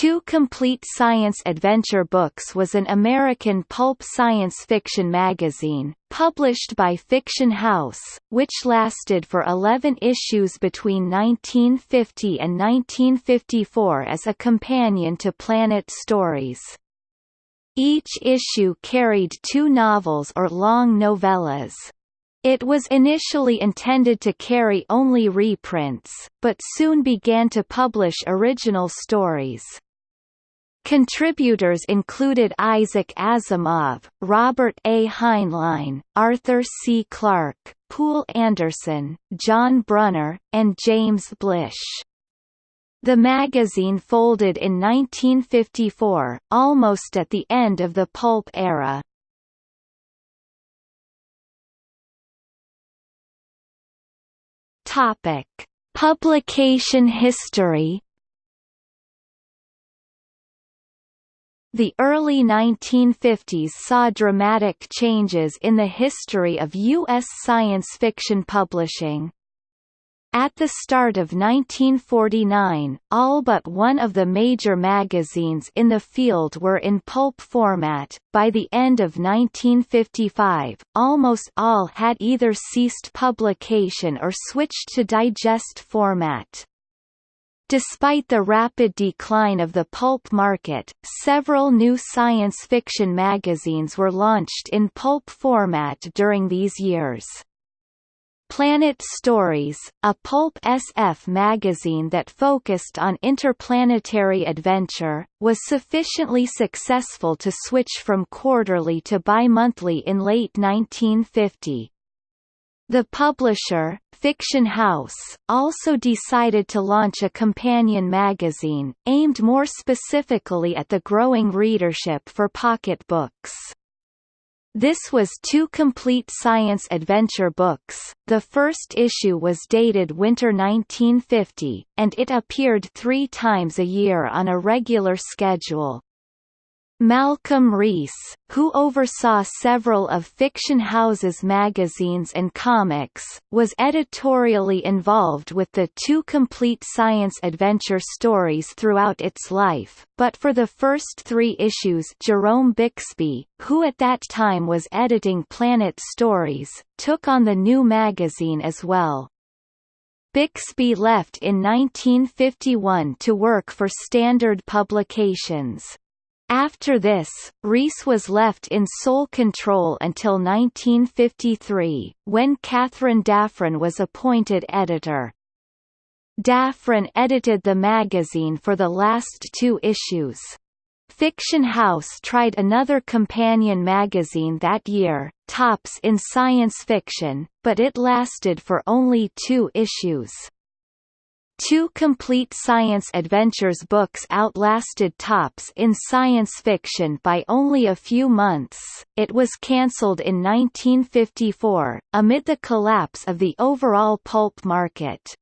Two Complete Science Adventure Books was an American pulp science fiction magazine, published by Fiction House, which lasted for 11 issues between 1950 and 1954 as a companion to Planet Stories. Each issue carried two novels or long novellas. It was initially intended to carry only reprints, but soon began to publish original stories. Contributors included Isaac Asimov, Robert A. Heinlein, Arthur C. Clarke, Poul Anderson, John Brunner, and James Blish. The magazine folded in 1954, almost at the end of the pulp era. Topic: Publication history. The early 1950s saw dramatic changes in the history of U.S. science fiction publishing. At the start of 1949, all but one of the major magazines in the field were in pulp format. By the end of 1955, almost all had either ceased publication or switched to digest format. Despite the rapid decline of the pulp market, several new science fiction magazines were launched in pulp format during these years. Planet Stories, a pulp SF magazine that focused on interplanetary adventure, was sufficiently successful to switch from quarterly to bi-monthly in late 1950. The publisher, Fiction House, also decided to launch a companion magazine, aimed more specifically at the growing readership for pocketbooks. This was two complete science adventure books. The first issue was dated winter 1950, and it appeared three times a year on a regular schedule. Malcolm Reiss, who oversaw several of Fiction House's magazines and comics, was editorially involved with the two complete science adventure stories throughout its life, but for the first three issues Jerome Bixby, who at that time was editing Planet Stories, took on the new magazine as well. Bixby left in 1951 to work for Standard Publications. After this, Reiss was left in sole control until 1953, when Katharine Daffron was appointed editor. Daffron edited the magazine for the last two issues. Fiction House tried another companion magazine that year, Tops in Science Fiction, but it lasted for only two issues. Two complete science adventures books outlasted Tops in science fiction by only a few months. It was cancelled in 1954, amid the collapse of the overall pulp market.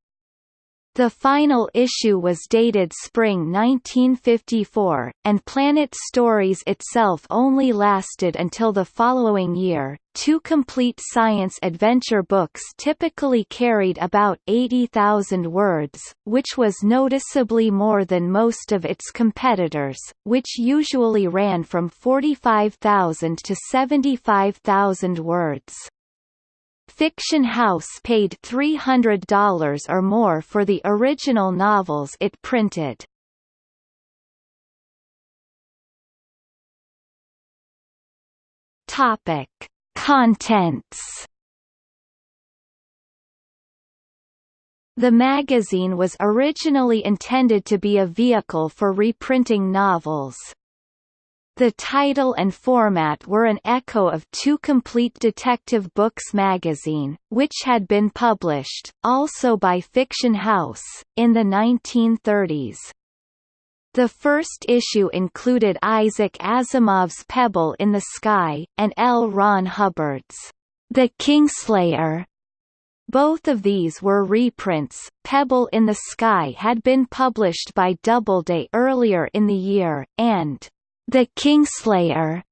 The final issue was dated spring 1954, and Planet Stories itself only lasted until the following year. Two complete science adventure books typically carried about 80,000 words, which was noticeably more than most of its competitors, which usually ran from 45,000 to 75,000 words. Fiction House paid $300 or more for the original novels it printed. Topic: Contents. The magazine was originally intended to be a vehicle for reprinting novels. The title and format were an echo of Two Complete Detective Books magazine, which had been published, also by Fiction House, in the 1930s. The first issue included Isaac Asimov's Pebble in the Sky, and L. Ron Hubbard's The Kingslayer. Both of these were reprints. Pebble in the Sky had been published by Doubleday earlier in the year, and the Kingslayer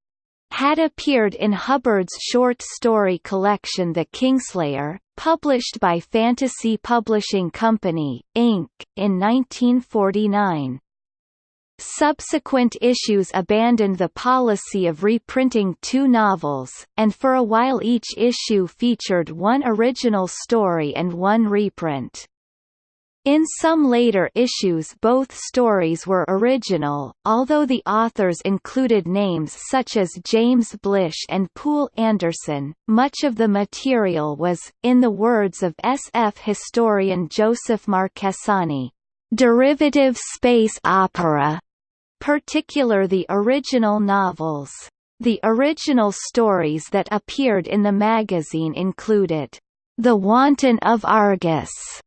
had appeared in Hubbard's short story collection The Kingslayer, published by Fantasy Publishing Company, Inc., in 1949. Subsequent issues abandoned the policy of reprinting two novels, and for a while each issue featured one original story and one reprint. In some later issues both stories were original, although the authors included names such as James Blish and Poul Anderson. Much of the material was, in the words of SF historian Joseph Marchesani, derivative space opera, particular the original novels. The original stories that appeared in the magazine included The Wanton of Argus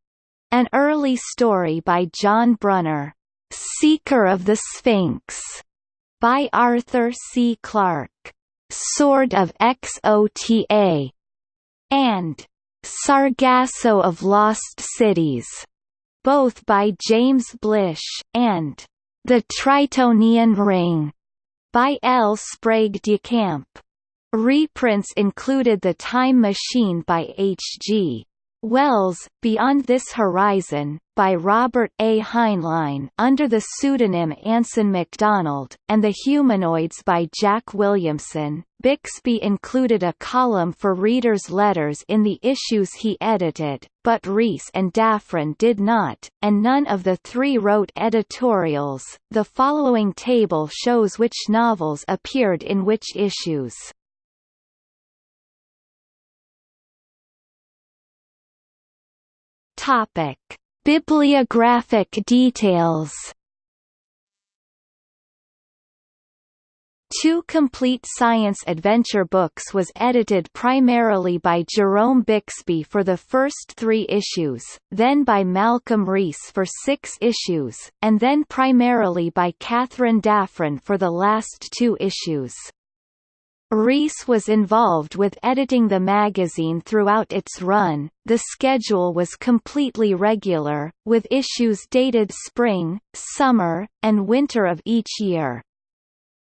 an early story by John Brunner, Seeker of the Sphinx, by Arthur C. Clarke, Sword of Xota, and Sargasso of Lost Cities, both by James Blish, and The Tritonian Ring, by L. Sprague de Camp. Reprints included The Time Machine by H. G. Wells, Beyond This Horizon, by Robert A. Heinlein under the pseudonym Anson MacDonald, and The Humanoids by Jack Williamson. Bixby included a column for readers' letters in the issues he edited, but Reiss and Daffron did not, and none of the three wrote editorials. The following table shows which novels appeared in which issues. Topic: Bibliographic details. Two complete science adventure books was edited primarily by Jerome Bixby for the first three issues, then by Malcolm Reiss for six issues, and then primarily by Katharine Daffron for the last two issues. Reiss was involved with editing the magazine throughout its run. The schedule was completely regular, with issues dated spring, summer, and winter of each year.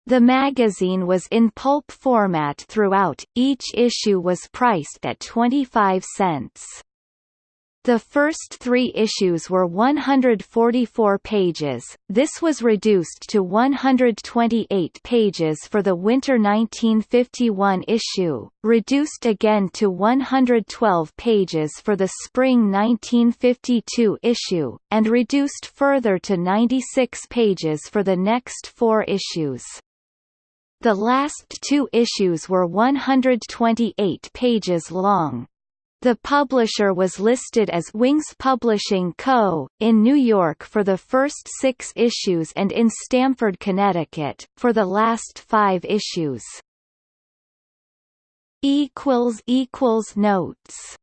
The magazine was in pulp format throughout, each issue was priced at 25 cents. The first three issues were 144 pages, this was reduced to 128 pages for the winter 1951 issue, reduced again to 112 pages for the spring 1952 issue, and reduced further to 96 pages for the next four issues. The last two issues were 128 pages long. The publisher was listed as Wings Publishing Co., in New York for the first six issues and in Stamford, Connecticut, for the last five issues. Notes